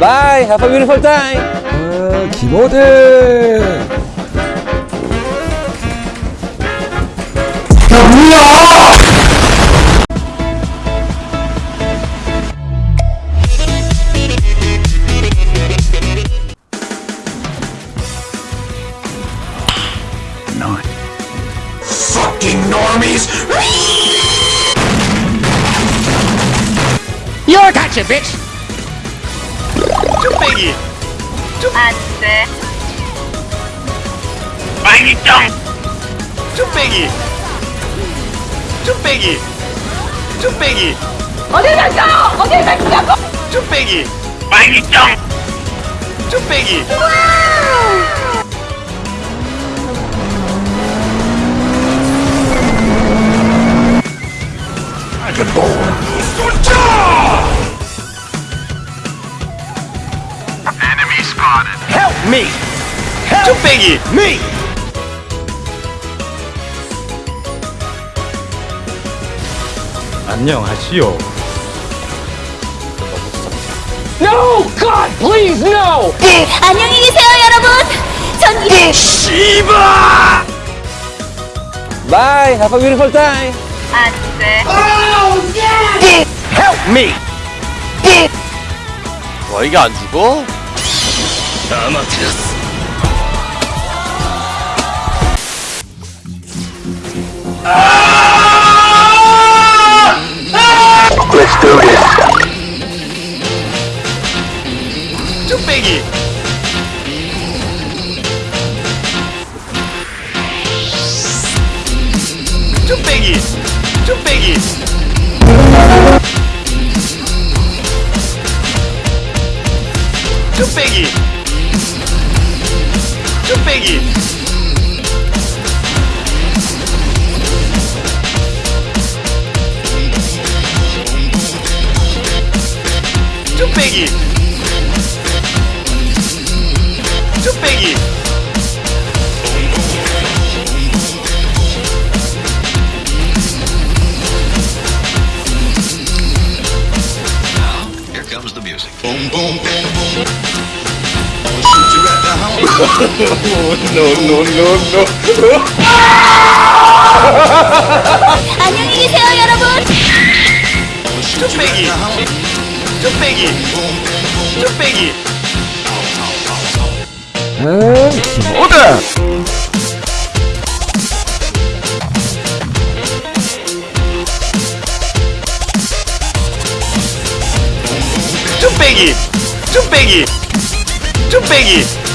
Bye. Have a beautiful time. 아, 김어대. You're gotcha, bitch! 안 돼. 빨기짱 뚝배기. 뚝배기. 뚝배기. 어디 갔어? 어디 갔어? 뚝배기. 빨기짱 뚝배기 Help me! 뚝배기 Me! 안녕하시오. No! God, please, no! 안녕히 계세요, 여러분. 전 이... 씨바 Bye. Have a beautiful time. 안 돼. Help me! 와 이게 안 죽어? 뚝배기. 뚝배기. 뚝배기. 뚝배기 뚝배기 뚝배기 Here comes the music. Boom, boom, boom, boom. You at the home. 안녕히 계세요, 여러분. 뚝배기 뚝배기 뚝배기 아, 김어대. 뚝배기 뚝배기 뚝배기